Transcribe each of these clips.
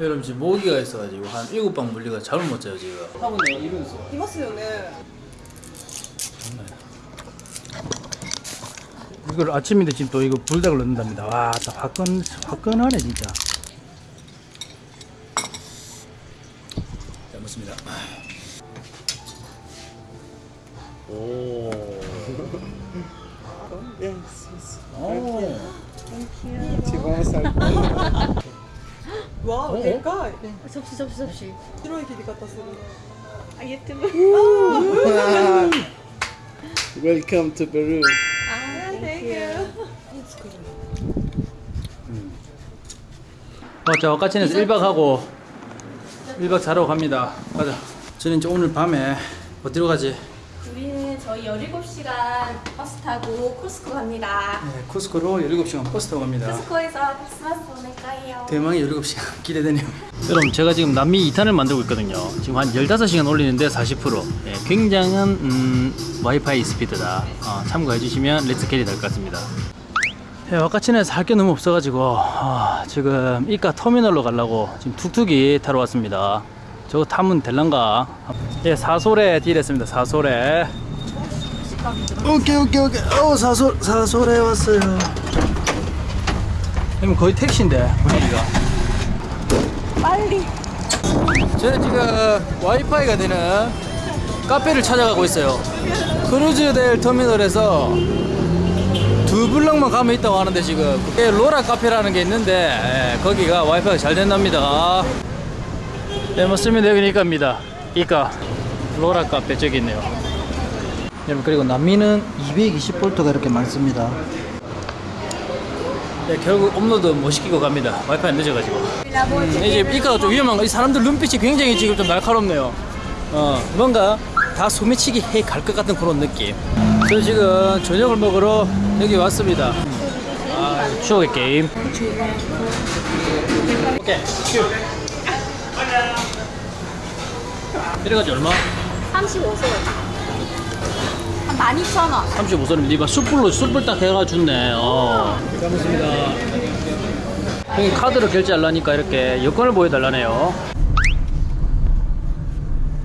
여러분 지금 모기가 있어가지고 한 일곱 방 물리가 잠을 못 자요 지금. 하고는 이러면서 입었어요 네 이걸 아침인데 지금 또 이거 불닭을 넣는답니다. 와다 화끈, 화끈하네 진짜. 잘 먹습니다. 오. Yes, yes. Oh. Thank. わあでかい 접시 접시 접시 白い切り方する 아 유튜브 Welcome to Peru. 아 Thank you 맞자, 와카치에서 1박 하고 1박 자러 갑니다. 가자. 저는 이제 오늘 밤에 어디로 가지? 우리는 저희 17시간 버스 타고 코스코 갑니다 네, 쿠스코로 17시간 버스 타고 갑니다. 코스코에서 크리스마스 대망의 17시간 기대되네요. 여러분 제가 지금 남미 2탄을 만들고 있거든요. 지금 한 15시간 올리는데 40% 예, 굉장한 음, 와이파이 스피드다. 어, 참고해 주시면 let's carry 될 것 같습니다. 예, 와카치나에서 할게 너무 없어가지고 아, 지금 이카 터미널로 가려고 지금 툭툭이 타러 왔습니다. 저거 타면 될란가? 예, 사솔에 딜했습니다. 사솔에. 오케이 오케이 오케이. 어 사솔 사솔에 왔어요. 그러면 거의 택시인데 분위기가. 빨리. 저는 지금 와이파이가 되는 카페를 찾아가고 있어요. 크루즈델 터미널에서 두 블럭만 가면 있다고 하는데 지금. 그게 로라 카페라는 게 있는데 예, 거기가 와이파이가 잘 된답니다. 네 맞습니다. 여기 이카입니다. 이카. 로라 카페 저기 있네요. 여러분 그리고 남미는 220V가 이렇게 많습니다 네, 결국 업로드 못 시키고 갑니다 와이파이 늦어가지고 음, 이제 이카가 좀 위험한 거, 이 사람들 눈빛이 굉장히 지금 좀 날카롭네요. 어, 뭔가 다 소매치기 해 갈 것 같은 그런 느낌. 저 지금 저녁을 먹으러 여기 왔습니다. 아, 추억의 게임. 오케이, 큐. 이래가지고 얼마? 35소 한 12,000원 35선입니다. 이봐, 숯불로, 숯불 딱 해가 줬네. 어. 잘 먹습니다. 형이 카드로 결제하려니까 이렇게 여권을 보여달라네요.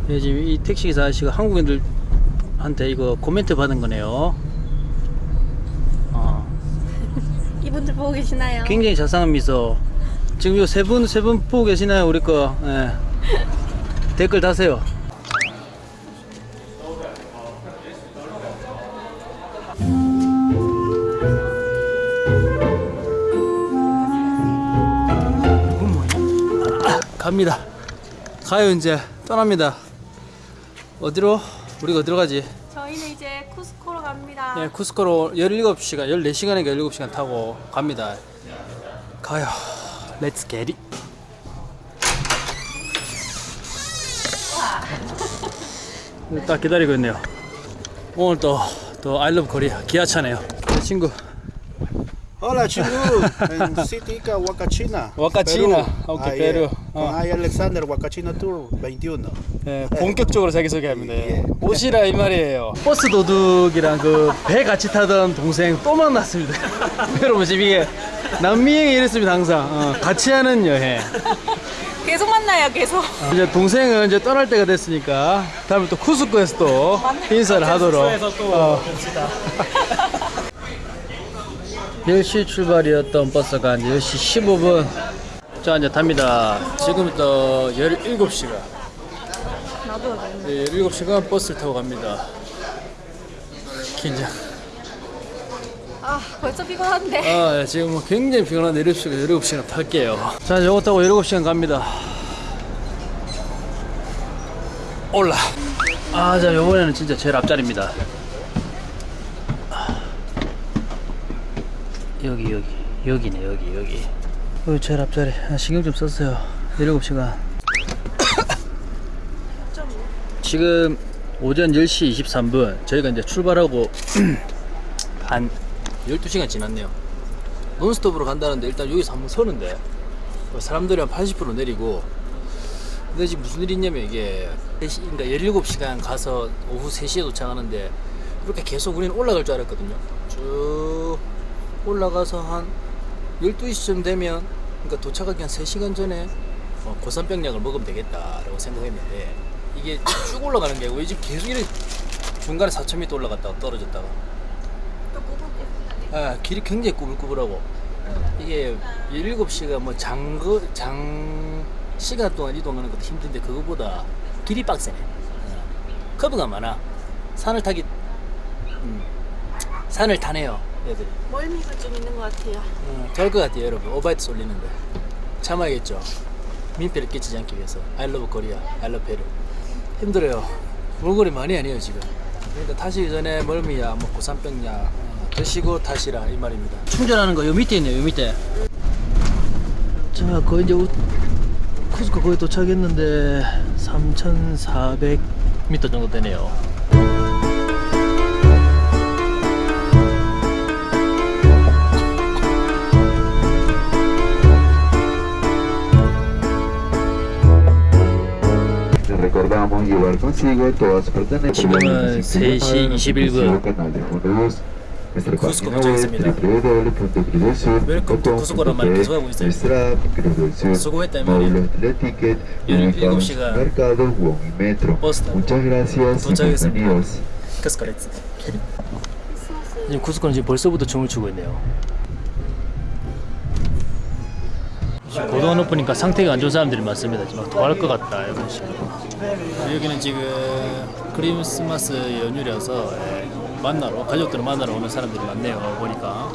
예, 지금 이 택시기사 아저씨가 한국인들한테 이거 코멘트 받은 거네요. 어. 이분들 보고 계시나요? 굉장히 자상한 미소. 지금 요 세 분, 세 분 보고 계시나요? 우리 거. 예. 댓글 다세요. 갑니다. 가요, 이제. 떠납니다. 어디로? 우리가 어디로 가지? 저희는 이제 쿠스코로 갑니다 예, 쿠스코로 17시간, 14시간인가 17시간 타고 갑니다. 가요. 렛츠 게리. 딱 기다리고 있네요. 오늘 또, 또 I love Korea 기아차네요. 내 친구. Hola, 친구. En City Huacachina. Huacachina. Perú. Con I Alexander Huacachina Tour 21. 예, 본격적으로 자기소개합니다. 예. 오시라 이 말이에요. 버스 도둑이랑 그 배 같이 타던 동생 또 만났습니다. 여러분 지금 이게 남미행이 이랬습니다 항상. 어, 같이 하는 여행. 계속 만나요 계속 이제 동생은 이제 떠날 때가 됐으니까 다음에 또 쿠스코에서 또 인사를 하도록. 어. 10시 출발이었던 버스가 이제 10시 15분. 자, 이제 답니다. 지금부터 17시간. 나도 네, 17시간 버스를 타고 갑니다. 긴장. 아 벌써 피곤한데 아, 예, 지금 뭐 굉장히 피곤한데 17시간, 17시간 탈게요. 자, 이제 이거 타고 17시간 갑니다. 올라. 아, 자, 요번에는 진짜 제일 앞자리입니다. 여기, 여기. 여기네, 여기, 여기. 제일 앞자리. 아, 신경 좀 썼어요. 17시간. 지금 오전 10시 23분. 저희가 이제 출발하고 한 12시간 지났네요. 논스톱으로 간다는데 일단 여기서 한번 서는데 사람들이 한 80% 내리고 근데 지금 무슨 일이 있냐면 이게 3시, 그러니까 17시간 가서 오후 3시에 도착하는데 이렇게 계속 우리는 올라갈 줄 알았거든요. 쭉 올라가서 한 12시쯤 되면 그러니까 도착하기 한 3시간 전에 어, 고산병약을 먹으면 되겠다라고 생각했는데 이게 쭉 올라가는 게 아니고 이제 계속 이렇게 중간에 4,000m 올라갔다가 떨어졌다가. 아 길이 굉장히 꾸불꾸불하고. 이게 7시가 뭐 장거 장 시간 동안 이동하는 것도 힘든데 그거보다 길이 빡세네. 어. 커브가 많아. 산을 타기 음, 산을 타네요 얘들 멀미가 좀 있는 것 같아요. 어, 좋을 것 같아요 여러분. 오바이트 쏠리는데. 참아야겠죠? 민폐를 끼치지 않기 위해서. I love Korea I love Peru. 힘들어요. 몰골이 많이 아니에요 지금. 그러니까 타시기 전에 멀미야 뭐 고산병약 어, 드시고 타시라 이 말입니다. 충전하는 거 요 밑에 있네요 요 밑에. 자 거의 이제 우- 쿠스코 거의 도착했는데 3,400m 정도 되네요 recordamos llevar consigo todas sus pertenencias. 지금은 3시 21분. canal de Fondos. Nuestra Cusco página web 도착했습니다. Welcome to Cusco란 말 계속하고 있어요. Nuestra app Cruz del Sur. 수고했다, Módulos Teleticket. 일- 일곱 ubicados 시간 en Mercado Wong y Metro. 버스 도착했습니다. 지금 쿠스코는 지금 벌써부터 춤을 추고 있네요 지금 고도가 높으니까 상태가 안 좋은 사람들이 많습니다. 지금 막 토할 것 같다 이런 식으로. 여기는 지금 크리스마스 연휴라서 예, 만나러 가족들을 만나러 오는 사람들이 많네요 보니까.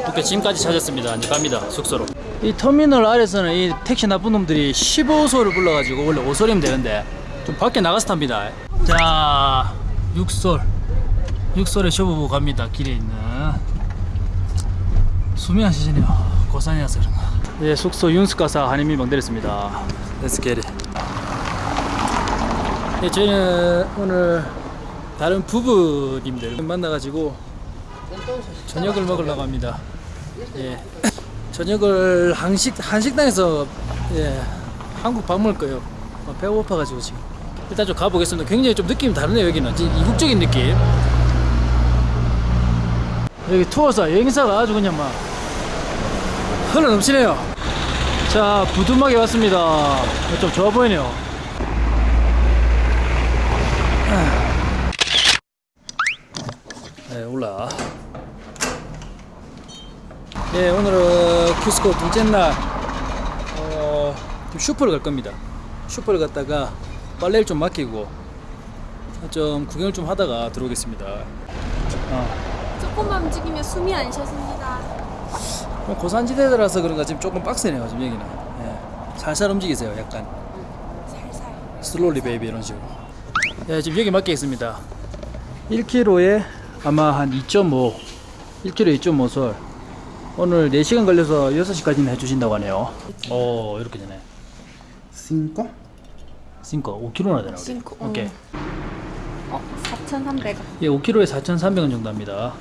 이렇게 짐까지 찾았습니다. 이제 갑니다 숙소로. 이 터미널 아래서는 이 택시 나쁜 놈들이 15소를 불러가지고 원래 5소리면 되는데 좀 밖에 나가서 탑니다. 자 6솔. 6솔에 쇼부부 갑니다 길에 있는 숨이 안 쉬시네요 고산이라서 그런가 예, 숙소 윤스가사 한인민 방대했습니다 Let's get it 예, 저희는 오늘 다른 부부님들 만나가지고 저녁을 먹으려고 합니다 예. 저녁을 한식 한식당에서 예, 한국 밥 먹을 거예요. 어, 배가 고파가지고 지금 일단 좀 가보겠습니다. 굉장히 좀 느낌이 다르네요 여기는 이국적인 느낌. 여기 투어사 여행사가 아주 그냥 막 흘러 넘치네요. 자 부두막에 왔습니다. 좀 좋아 보이네요. 네 올라. 예, 오늘은 쿠스코 둘째 날 어, 좀 슈퍼를 갈 겁니다. 슈퍼를 갔다가 빨래를 좀 맡기고 좀 구경을 좀 하다가 들어오겠습니다. 어, 조금만 움직이면 숨이 안 쉬어집니다. 뭐 고산지대라서 그런가 지금 조금 빡세네요 지금 여기는. 예, 살살 움직이세요, 약간 살살. slowly baby 이런 식으로. 예, 지금 여기 맡기겠습니다. 1kg에 아마 한 2.5, 1kg 2.5솔. 오늘 4시간 걸려서 6시까지는 해주신다고 하네요. 오, 이렇게 되네. 5 5 5kg나 되나? 우리? cinco, 어. 오케이. 어, 4,300원. 예, 5kg에 4,300원 정도 합니다.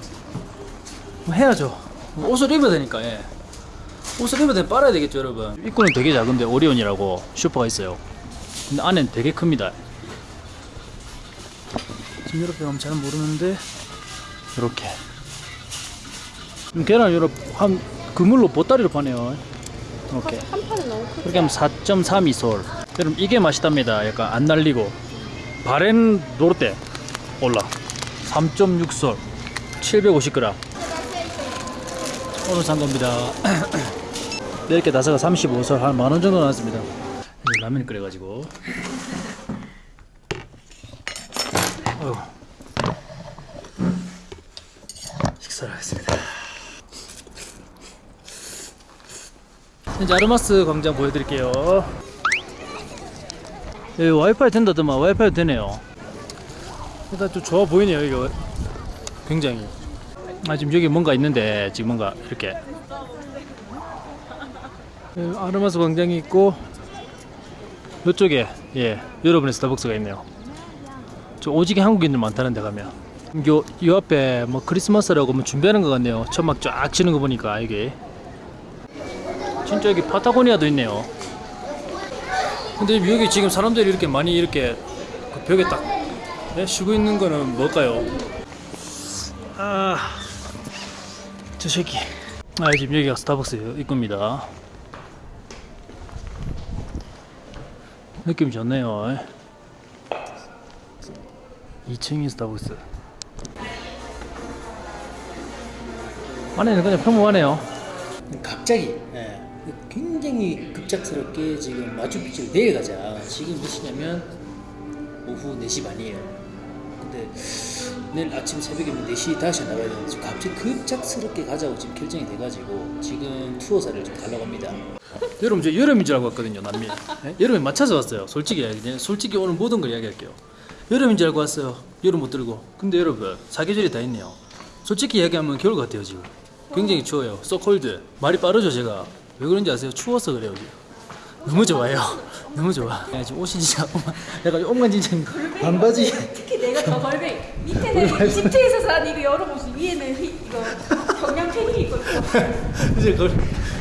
뭐 해야죠. 옷을 입어야 되니까, 예. 옷을 입어야 되면 빨아야 되겠죠, 여러분. 입구는 되게 작은데, 오리온이라고 슈퍼가 있어요. 근데 안에는 되게 큽니다. 지금 이렇게 가면 잘 모르는데, 이렇게. 음, 계란 이렇게 한 그물로 보따리로 파네요. 이렇게. 한 판은 너무 크죠? 그렇게 하면 4.32솔. 여러분 이게 맛있답니다. 약간 안 날리고 바렌 노르테 올라 3.6솔 750g. 오늘 산 겁니다. 10개 다섯가 35솔 한 만원 정도 나왔습니다. 라면 끓여가지고. 어휴. 식사를 하겠습니다. 이제 아르마스 광장 보여드릴게요. 와이파이 된다더만 와이파이 되네요. 일단 좀 좋아 보이네요 이거 굉장히. 아 지금 여기 뭔가 있는데 지금 뭔가 이렇게 여기 아르마스 광장이 있고 이쪽에 예 여러분의 스타벅스가 있네요. 저 오지게 한국인들 많다는데 가면 요, 요 앞에 뭐 크리스마스라고 뭐 준비하는 것 같네요. 천막 쫙 치는 거 보니까 이게 진짜 여기 파타고니아도 있네요. 근데 여기 지금 사람들이 이렇게 많이 이렇게 그 벽에 딱 네, 쉬고 있는 거는 뭘까요? 아, 저 새끼. 아 지금 여기가 스타벅스 입구입니다. 느낌 좋네요. 2층이 스타벅스. 안에는 그냥 평범하네요. 갑자기 예, 굉장히 급작스럽게 지금 마추픽추를 내려가자. 지금 몇 시냐면 오후 4시 반이에요. 근데 내일 아침 새벽에 4시 다시 나가야 되는데 지금 갑자기 급작스럽게 가자고 지금 결정이 돼가지고 지금 투어사를 좀 가려고 합니다. 여러분 저 여름인 줄 알고 왔거든요 남미. 예? 여름에 맞춰서 왔어요. 솔직히 그냥 솔직히 오늘 모든 걸 이야기할게요. 여름인 줄 알고 왔어요. 여름 못 들고. 근데 여러분 사계절이 다 있네요. 솔직히 이야기하면 겨울 같아요 지금. 굉장히 추워요. cold. 말이 빠르죠 제가. 왜 그런지 아세요? 추워서 그래요 지금. 너무 좋아요. 너무 좋아. 야, 지금 옷이 진짜 약간 엉망진창 반바지. 특히 내가 더 벌백. 밑에는 이집트에서 산 이거 여름 옷이 위에는 휘, 이거 경량 패딩 입고. 이제 그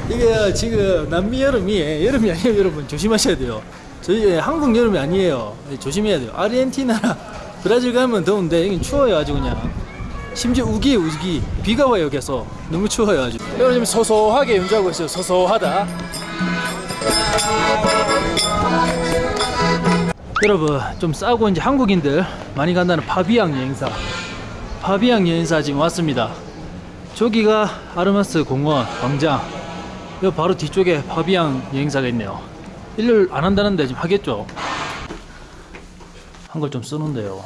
이게 지금 남미 여름이 여름이 아니에요 여러분 조심하셔야 돼요. 저희 한국 여름이 아니에요. 조심해야 돼요. 아르헨티나나 브라질 가면 더운데 여긴 추워요 아주 그냥. 심지어 우기에 우기 비가 와요 계속 너무 추워요 아주. 여러분 지금 소소하게 연주하고 있어요. 소소하다. 여러분 좀 싸고 이제 한국인들 많이 간다는 파비앙 여행사. 파비앙 여행사 지금 왔습니다. 저기가 아르마스 공원 광장. 요 바로 뒤쪽에 파비앙 여행사가 있네요. 일을 안 한다는데 지금 하겠죠? 한걸좀 쓰는데요.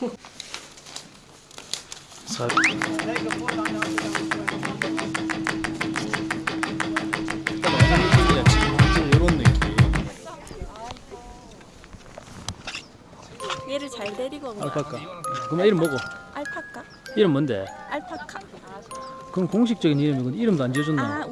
사... 거야. 알파카 그럼 이름 뭐고? 알파카? 이름 뭔데? 알파카. 그럼 공식적인 이름이고 이름도 안 지어줬나? 아